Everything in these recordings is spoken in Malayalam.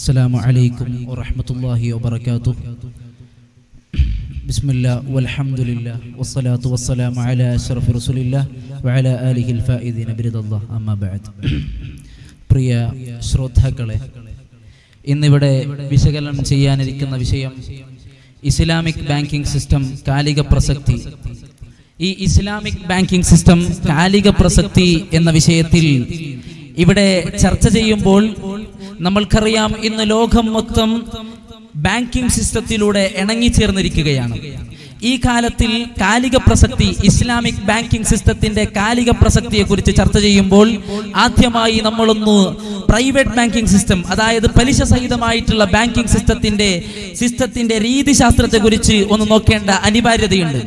السلام عليكم ورحمة الله وبركاته بسم الله والحمد لله والصلاة والسلام على أشرف رسول الله وعلى آله الفائزين برضا الله أما بعد പ്രിയ ശ്രോതാക്കളെ ഇന്നിവിടെ വിശകലനം ചെയ്യാനിരിക്കുന്ന വിഷയം ഇസ്ലാമിക് ബാങ്കിംഗ് സിസ്റ്റം കാലിക പ്രസക്തി ഈ ഇസ്ലാമിക് ബാങ്കിംഗ് സിസ്റ്റം കാലിക പ്രസക്തി എന്ന വിഷയത്തിൽ ഇവിടെ ചർച്ച ചെയ്യുമ്പോൾ നമ്മൾക്കറിയാം ഇന്ന് ലോകം മൊത്തം ബാങ്കിംഗ് സിസ്റ്റത്തിലൂടെ ഇണങ്ങിച്ചേർന്നിരിക്കുകയാണ് ഈ കാലത്തിൽ കാലിക പ്രസക്തി ഇസ്ലാമിക് ബാങ്കിംഗ് സിസ്റ്റത്തിന്റെ കാലിക പ്രസക്തിയെ കുറിച്ച് ചർച്ച ചെയ്യുമ്പോൾ ആദ്യമായി നമ്മളൊന്ന് പ്രൈവറ്റ് ബാങ്കിങ് സിസ്റ്റം അതായത് പലിശ സഹിതമായിട്ടുള്ള ബാങ്കിങ് സിസ്റ്റത്തിന്റെ സിസ്റ്റത്തിന്റെ രീതിശാസ്ത്രത്തെ കുറിച്ച് ഒന്ന് നോക്കേണ്ട അനിവാര്യതയുണ്ട്.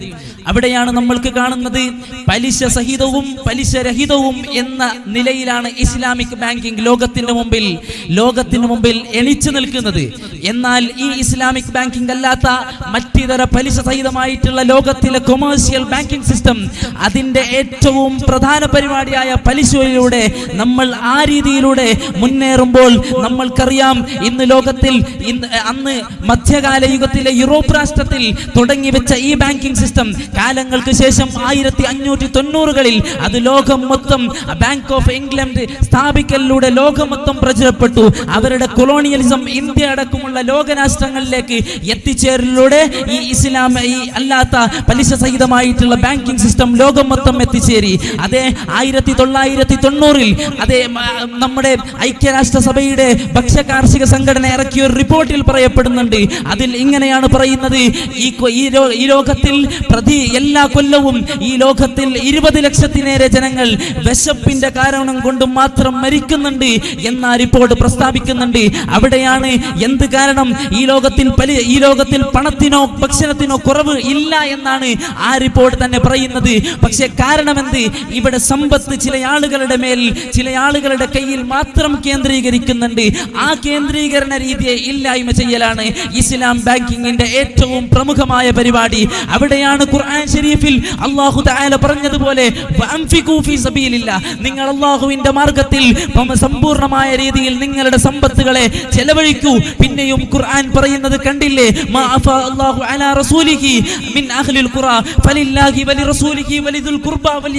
അവിടെയാണ് നമ്മൾക്ക് കാണുന്നത് പലിശ സഹിതവും പലിശ രഹിതവും എന്ന നിലയിലാണ് ഇസ്ലാമിക് ബാങ്കിംഗ് ലോകത്തിന്റെ മുമ്പിൽ ലോകത്തിന് മുമ്പിൽ എണിച്ചു നിൽക്കുന്നത്. എന്നാൽ ഈ ഇസ്ലാമിക് ബാങ്കിംഗ് അല്ലാത്ത മറ്റിതര പലിശ സഹിതമായിട്ടുള്ള ലോകത്തിലെ കൊമേഴ്സ്യൽ ബാങ്കിംഗ് സിസ്റ്റം അതിന്റെ ഏറ്റവും പ്രധാന പരിപാടിയായ പലിശയിലൂടെ നമ്മൾ ആ രീതിയിലൂടെ മുന്നേറുമ്പോൾ നമ്മൾക്കറിയാം ഇന്ന് ലോകത്തിൽ അന്ന് മധ്യകാല യുഗത്തിലെ യൂറോപ്പ് രാഷ്ട്രത്തിൽ തുടങ്ങി വെച്ച ഈ ബാങ്കിംഗ് സിസ്റ്റം കാലങ്ങൾക്ക് ശേഷം ആയിരത്തി അഞ്ഞൂറ്റി തൊണ്ണൂറുകളിൽ അത് ലോകം മൊത്തം ബാങ്ക് ഓഫ് ഇംഗ്ലണ്ട് സ്ഥാപിക്കലിലൂടെ ലോകം മൊത്തം പ്രചരപ്പെട്ടു. അവരുടെ കൊളോണിയലിസം ഇന്ത്യ അടക്കമുള്ള ലോകരാഷ്ട്രങ്ങളിലേക്ക് എത്തിച്ചേരലിലൂടെ ഈ ഇസ്ലാം ഈ അല്ലാത്ത പലിശ സഹിതമായിട്ടുള്ള ബാങ്കിംഗ് സിസ്റ്റം ലോകം മൊത്തം എത്തിച്ചേരി. അതേ ആയിരത്തി തൊള്ളായിരത്തി തൊണ്ണൂറിൽ അതേ നമ്മുടെ ഐക്യരാഷ്ട്രസഭയുടെ ഭക്ഷ്യ കാർഷിക സംഘടന ഇറക്കിയ ഒരു റിപ്പോർട്ടിൽ പറയപ്പെടുന്നുണ്ട്. അതിൽ ഇങ്ങനെയാണ് പറയുന്നത്. ഈ ഈ ലോകത്തിൽ പ്രതി എല്ലാ കൊല്ലവും ഈ ലോകത്തിൽ ഇരുപത് ലക്ഷത്തിനേറെ ജനങ്ങൾ വിശപ്പിന്റെ കാരണം കൊണ്ട് മാത്രം മരിക്കുന്നുണ്ട് എന്ന റിപ്പോർട്ട് പ്രസ്താവിക്കുന്നുണ്ട്. അവിടെയാണ് എന്ത് കാരണം ഈ ലോകത്തിൽ ഈ ലോകത്തിൽ പണത്തിനോ ഭക്ഷണത്തിനോ കുറവ് ഇല്ല എന്നാണ് ആ റിപ്പോർട്ട് തന്നെ പറയുന്നത്. പക്ഷെ കാരണമെന്ത്? ഇവിടെ സമ്പത്ത് ചില ആളുകളുടെ മേൽ ചില ആളുകളുടെ കയ്യിൽ മാത്രം കേന്ദ്രീകരിക്കുന്നുണ്ട്. ആ കേന്ദ്രീകരണ രീതിയെ ഇല്ലായ്മ ചെയ്യലാണ് ഇസ്ലാം ബാങ്കിങ്ങിന്റെ ഏറ്റവും പ്രമുഖമായ പരിപാടി. അവിടെയാണ് ഖുർആൻ ഷരീഫിൽ അള്ളാഹു തആല പറഞ്ഞതുപോലെ. നിങ്ങൾ അള്ളാഹുവിന്റെ മാർഗത്തിൽ സമ്പൂർണമായ രീതിയിൽ നിങ്ങളുടെ സമ്പത്തുകളെ ചെലവഴിക്കൂ. പിന്നെയും ഖുർആൻ പറയുന്നത് കണ്ടില്ലേ? ഖുർബ വൽ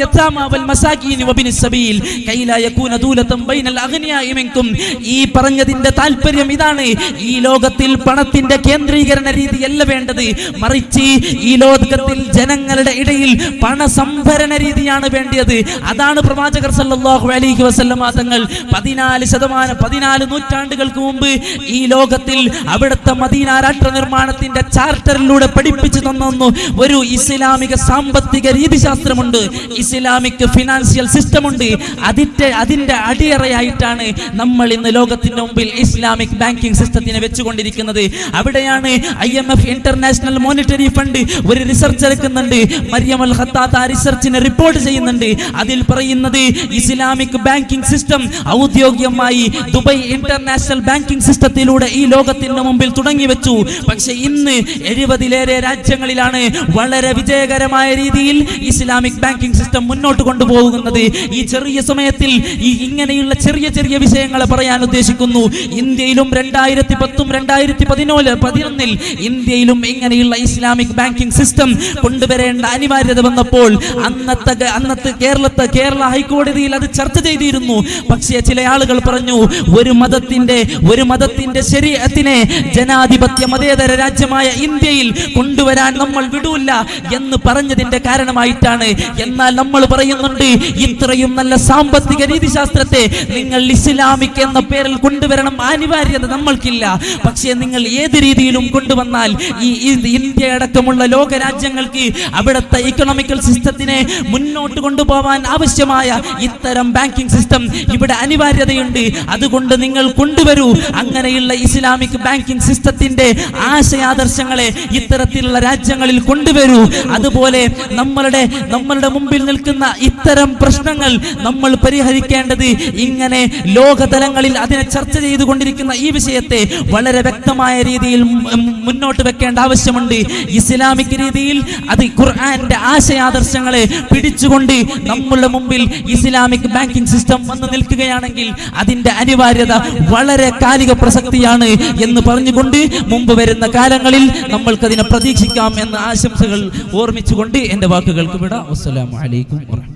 വൽ സബീൽ. കൈലാ യകൂന ദൂലതൻ ബൈനൽ അഗ്നിയാഇ മിൻകും ഈ പറഞ്ഞതിന്റെ താല്പര്യം ഇതാണ്. ഈ ലോകത്തിൽ പണത്തിന്റെ കേന്ദ്രീകരണ രീതിയല്ല വേണ്ടത്. മറിച്ച് ഈ ലോകത്തിൽ ജനങ്ങളുടെ ഇടയിൽ പണസംഭരണ രീതിയാണ് വേണ്ടത് അതാണ് പ്രവാചകർ സല്ലല്ലാഹു അലൈഹി വസല്ലമ തങ്ങൾ പതിനാല് ശതമാനം പതിനാല് നൂറ്റാണ്ടുകൾക്ക് മുമ്പ് ഈ ലോകത്തിൽ അവിടുത്തെ മദീന രാഷ്ട്ര നിർമ്മാണത്തിന്റെ ചാർട്ടറിലൂടെ പഠിപ്പിച്ചു തന്നു ഒരു ഇസ്ലാമിക സാമ്പത്തിക രീതിശാസ്ത്രമുണ്ട്. ഇസ്ലാമിക് ഫിനാൻഷ്യൽ സിസ്റ്റം ഉണ്ട് അതിന്റെ അതിന്റെ അടിയറയായിട്ടാണ് നമ്മൾ ഇന്ന് ലോകത്തിന്റെ മുമ്പിൽ ഇസ്ലാമിക് ബാങ്കിംഗ് സിസ്റ്റത്തിനെ വെച്ചുകൊണ്ടിരിക്കുന്നത്? അവിടെയാണ് I M F international monetary fund ഒരു റിസർച്ച് എടുക്കുന്നുണ്ട്. മരിയം അൽ ഖത്താത്ത ആ റിസർച്ചിനെ റിപ്പോർട്ട് ചെയ്യുന്നുണ്ട്. അതിൽ പറയുന്നത് ഇസ്ലാമിക് ബാങ്കിംഗ് സിസ്റ്റം ഔദ്യോഗികമായി ദുബൈ ഇന്റർനാഷണൽ ബാങ്കിംഗ് സിസ്റ്റത്തിലൂടെ ഈ ലോകത്തിന്റെ മുമ്പിൽ തുടങ്ങി വെച്ചു. പക്ഷെ ഇന്ന് എഴുപതിലേറെ രാജ്യങ്ങളിലാണ് വളരെ വിജയകരമായ രീതിയിൽ ഇസ്ലാമിക് ബാങ്കിംഗ് സിസ്റ്റം മുന്നോട്ട് കൊണ്ടുപോകുന്നത്. ഈ ചെറിയ സമയത്തിൽ ഈ ഇങ്ങനെയുള്ള ചെറിയ ചെറിയ വിഷയങ്ങളെ പറയാൻ ഉദ്ദേശിക്കുന്നു. ഇന്ത്യയിലും രണ്ടായിരത്തി പത്തും രണ്ടായിരത്തി പതിനോൽ പതിനൊന്നിൽ ഇന്ത്യയിലും ഇങ്ങനെയുള്ള ഇസ്ലാമിക് ബാങ്കിംഗ് സിസ്റ്റം കൊണ്ടുവരേണ്ട അനിവാര്യത വന്നപ്പോൾ അന്നത്തെ അന്നത്തെ കേരളത്തെ കേരള ഹൈക്കോടതിയിൽ അത് ചർച്ച ചെയ്തിരുന്നു. പക്ഷേ ചില ആളുകൾ പറഞ്ഞു ഒരു മതത്തിന്റെ ഒരു മതത്തിന്റെ ശരീരത്തിനെ ജനാധിപത്യ മതേതര രാജ്യമായ ഇന്ത്യയിൽ കൊണ്ടുവരാൻ നമ്മൾ വിടൂല്ല എന്ന് പറഞ്ഞതിന്റെ കാരണമായിട്ടാണ്. എന്നാൽ നമ്മൾ പറയുന്നുണ്ട് ഇത്രയും നല്ല സാമ്പത്തിക രീതിശാസ്ത്രത്തെ നിങ്ങൾ ഇസ്ലാമിക് എന്ന പേരിൽ കൊണ്ടുവരണം അനിവാര്യത നമ്മൾക്കില്ല. പക്ഷേ നിങ്ങൾ ഏത് രീതിയിലും കൊണ്ടുവന്നാൽ ഈ ഇന്ത്യ അടക്കമുള്ള ലോക രാജ്യങ്ങൾക്ക് അവിടുത്തെ ഇക്കണോമിക്കൽ സിസ്റ്റത്തിനെ മുന്നോട്ട് കൊണ്ടുപോകാൻ ആവശ്യമായ ഇത്തരം ബാങ്കിങ് സിസ്റ്റം ഇവിടെ അനിവാര്യതയുണ്ട്. അതുകൊണ്ട് നിങ്ങൾ കൊണ്ടുവരൂ. അങ്ങനെയുള്ള ഇസ്ലാമിക് ബാങ്കിങ് സിസ്റ്റത്തിന്റെ ആശയാദർശങ്ങളെ ഇത്തരത്തിലുള്ള രാജ്യങ്ങളിൽ കൊണ്ടുവരൂ. അതുപോലെ നമ്മളുടെ നമ്മളുടെ മുമ്പിൽ നിൽക്കുന്ന ഇത്തരം പ്രശ്നങ്ങൾ നമ്മൾ പരിഹരിക്കേണ്ടത് ഇങ്ങനെ ലോകതലങ്ങളിൽ അതിനെ ചർച്ച ചെയ്തുകൊണ്ടിരിക്കുന്ന ഈ വിഷയത്തെ വളരെ വ്യക്തമായ രീതിയിൽ മുന്നോട്ട് വെക്കേണ്ട ആവശ്യമുണ്ട്. ഇസ്ലാമിക് രീതിയിൽ അത് ഖുർആന്റെ ആശയാദർശങ്ങളെ പിടിച്ചുകൊണ്ട് നമ്മളുടെ മുമ്പിൽ ഇസ്ലാമിക് ബാങ്കിങ് സിസ്റ്റം വന്നു നിൽക്കുകയാണെങ്കിൽ അതിന്റെ അനിവാര്യത വളരെ കാലിക പ്രസക്തിയാണ് എന്ന് പറഞ്ഞുകൊണ്ട് മുമ്പ് വരുന്ന കാലങ്ങളിൽ നമ്മൾക്കതിനെ പ്രതീക്ഷിക്കാം എന്ന ആശംസകൾ ഓർമ്മിച്ചുകൊണ്ട് എന്റെ വാക്കുകൾക്ക് വിടാം. അസ്സലാമു അലൈക്കും വറഹ്മത്തുള്ളാഹി